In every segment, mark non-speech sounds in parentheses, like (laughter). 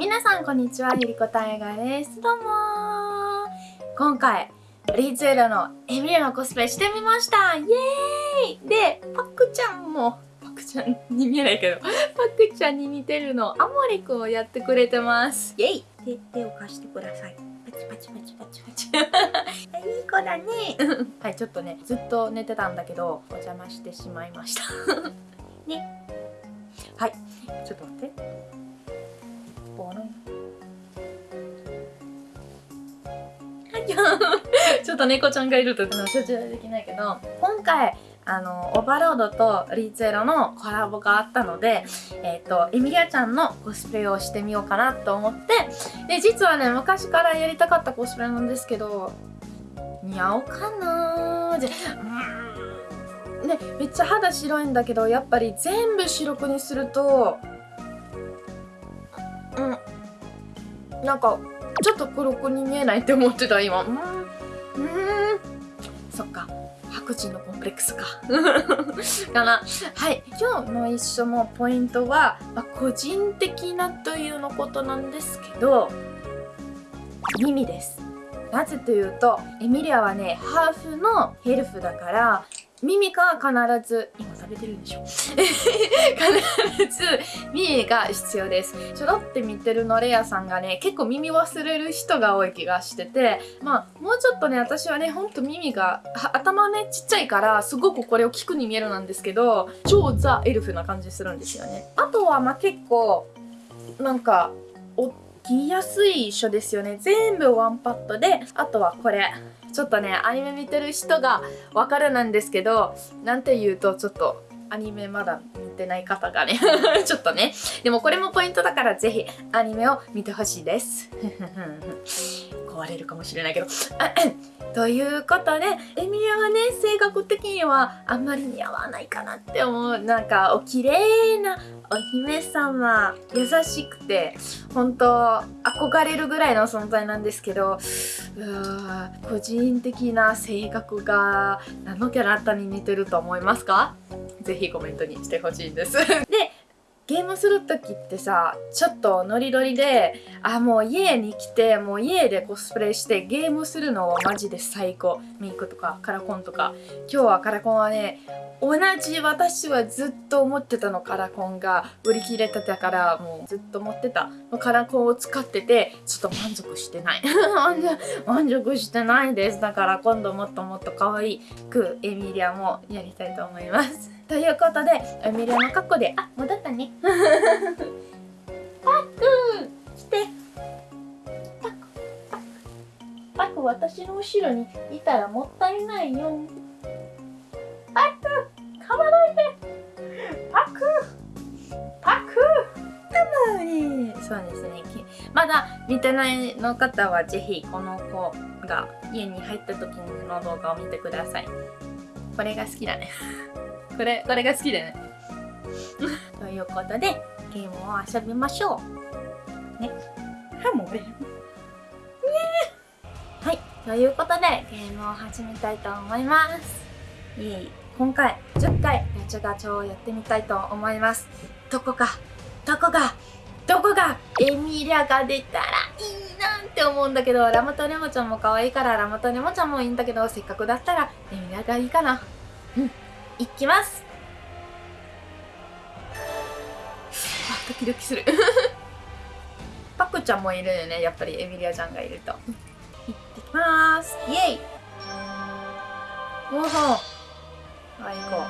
皆さんこんにちはゆりこたえがです。どうも今回リーツエラのエミリアのコスプレしてみました。イエーイ。でパクちゃんもパクちゃんに見えないけどパクちゃんに似てるのアモリくんをやってくれてます。イエイ。手手を貸してください。パチパチパチパチパチ。(laughs) いい子だね。(laughs) はいちょっとねずっと寝てたんだけどお邪魔してしまいました。ね。はい。ちょっと待って (laughs) ちょっと猫ちゃんがいると集中できないけど今回あのオーバーロードとリーツエロのコラボがあったので、えっ、ー、とエミリアちゃんのコスプレをしてみようかなと思ってで実はね昔からやりたかったコスプレなんですけど似合おうかなじゃうん。ねめっちゃ肌白いんだけどやっぱり全部白くにするとうん。なんかちょっと黒くに見えないって思ってた今。うん。うん。そっか。白人のコンプレックスか。(laughs) かな。はい。今日の一緒のポイントは、まあ、個人的なというのことなんですけど耳です。なぜというとエミリアはねハーフのヘルフだから耳が必ず今食べてるんでしょ？(laughs) 必ず耳が必要です。ちょろって見てるのレアさんがね結構耳忘れる人が多い気がしててまあもうちょっとね私はねほんと耳が頭ねちっちゃいからすごくこれを聞くに見えるなんですけど超ザ・エルフな感じするんですよね。あとはまあ結構なんかおきやすい書ですよね。全部ワンパッドであとはこれ。ちょっとねアニメ見てる人がわかるなんですけどなんて言うとちょっとアニメまだ見てない方がね。(laughs) ちょっとね。でもこれもポイントだからぜひアニメを見てほしいです。壊れるかもしれないけど。ということでエミリアはね性格的にはあんまり似合わないかなって思うなんかお綺麗なお姫様優しくて本当憧れるぐらいの存在なんですけど個人的な性格が何のキャラクターに似てると思いますか？ぜひコメントにしてほしいんです。(laughs) でゲムする時ってさちょっとノリノリであもう家に来てもう家でコスプレしてゲームするのはマジで最高。メイクとかカラコンとか。今日はカラコンはね同じ私はずっと思ってたのカラコンが売り切れてたからもうずっと持ってた。カラコンを使っててちょっと満足してない。(laughs) 満足してないです。だから今度もっともっと可愛くエミリアもやりたいと思います。ということでエミリアの格好であ戻ったね。パック来てパックパック。パック私の後ろにいたらもったいないよ。パックかまないでパックパックかまりそうですね。まだ見てないの方はぜひこの子が家に入った時の動画を見てください。これが好きだね。これ、これが好きだね。ということで、ゲームを遊びましょう。ね。はもれ。ねはい。ということで、ゲームを始めたいと思います。いい今回、10回ガチャガチャをやってみたいと思います。どこか、どこが、どこがエミリアが出たらいいなって思うんだけど、ラムとレモちゃんも可愛いからラムとレモちゃんもいいんだけど、せっかくだったらエミリアがいいかな。うん。いきますキドキする。(laughs) パクちゃんもいるよねやっぱり。エミリアちゃんがいると。行ってきます。イエイ。おおはい行こ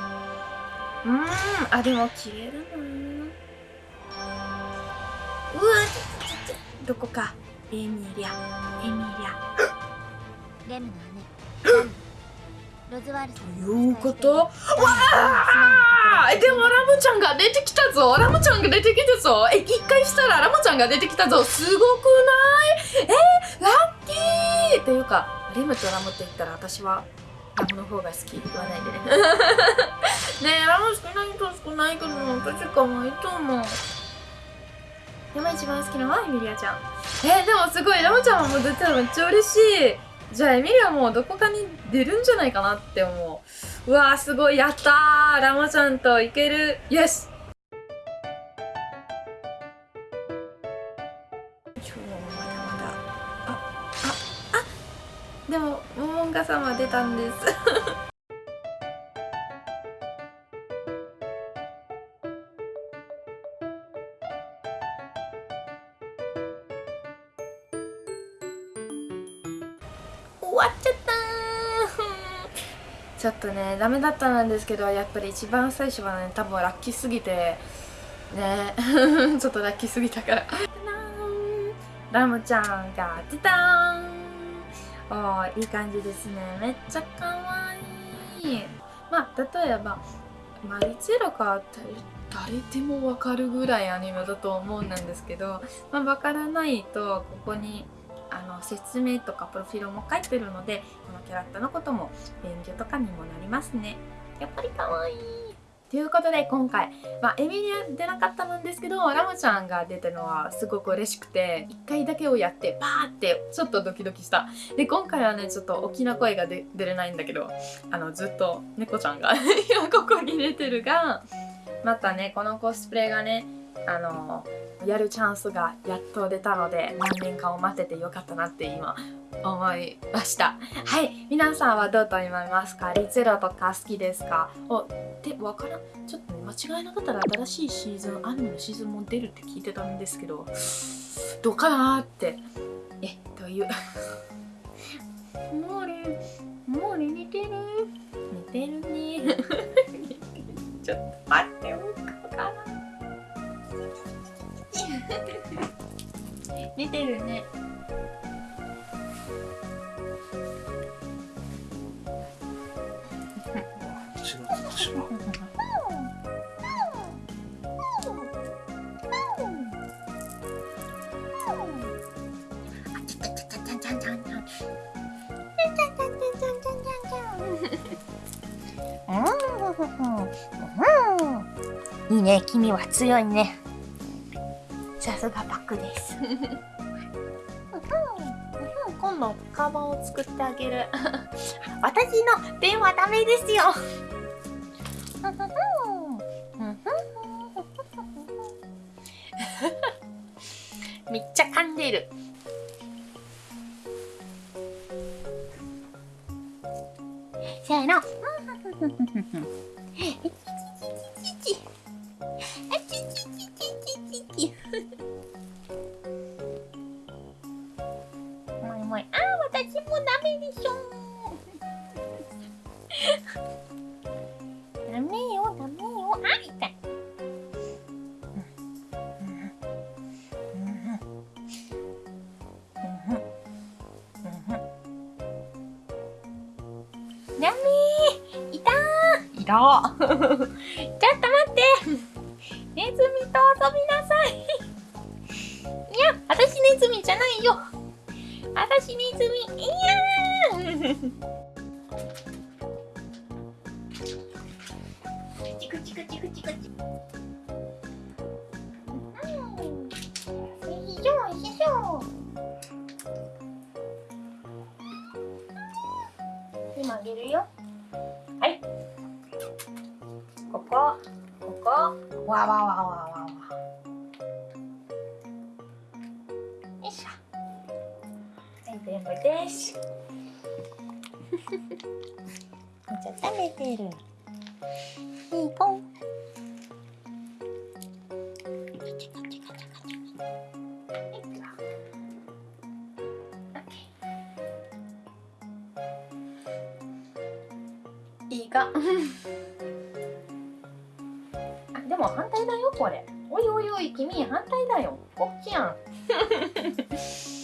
う。うん。あでも綺麗だなうわどこか。エミリア。エミリア。レムの姉ロズワルということ？わあでもラムちゃんが出てきたぞ。ラムちゃんが出てきたぞ。え一回したらラムちゃんが出てきたぞ。すごくない？えー、ラッキー！っていうかレムとラムって言ったら私はラムの方が好き。言わないでね。(laughs) ねえラム少ないと少ないけど私かわいいと思う。でも一番好きなのはエミリアちゃん。えー、でもすごいラムちゃんも出てるめっちゃ嬉しい。じゃあエミリアもどこかに出るんじゃないかなって思う。うわーすごいやったー。ラモちゃんといける。イエス今日もまだまだ。あああ。でもモモンガ様出たんです。ちょっとねダメだったんですけどやっぱり一番最初はね多分ラッキーすぎてね (laughs) ちょっとラッキーすぎたから。ラムちゃんが出たーんおーいい感じですね。めっちゃかわいい。まあ例えばマリチェロか誰でもわかるぐらいアニメだと思うんですけど、まあ、わからないとここにあの説明とかプロフィールも書いてるのでこのキャラクターのことも勉強とかにもなりますね。やっぱりかわい。いということで今回、まあ、エミリア出なかったんですけどラムちゃんが出たのはすごく嬉しくて1回だけをやってバーってちょっとドキドキした。で今回はねちょっと大きな声が出れないんだけどあのずっと猫ちゃんが (laughs) 今ここに出てるがまたねこのコスプレがねあのやるチャンスがやっと出たので何年間を待っててよかったなって今思いました。はい皆さんはどうと思いますか？リゼロとか好きですか？おでわからん。ちょっと、ね、間違いなかったら新しいシーズンアニメのシーズンも出るって聞いてたんですけどどうかなーって。えという？もうねもうね似てる？似てるね。(laughs) ちょっと待って (laughs) 似てるね。(laughs) (laughs) いいね、君は強いね。すがパクです。(laughs) 今度カバンを作ってあげる。(laughs) 私の電話ダメですよ。(laughs) めっちゃ噛んでる。せーの。ダメー。いたー。いたーちょっと待って。ネズミと遊びなさい。いや、私ネズミじゃないよ。私ネズミ。いやー。チクチクチクチクチクわわわわわわ。よいしょ。はい全部です。(laughs) じゃ食べてる。いい子いいかも反対だよこれ。おいおいおい君反対だよ。こっちやん。(laughs)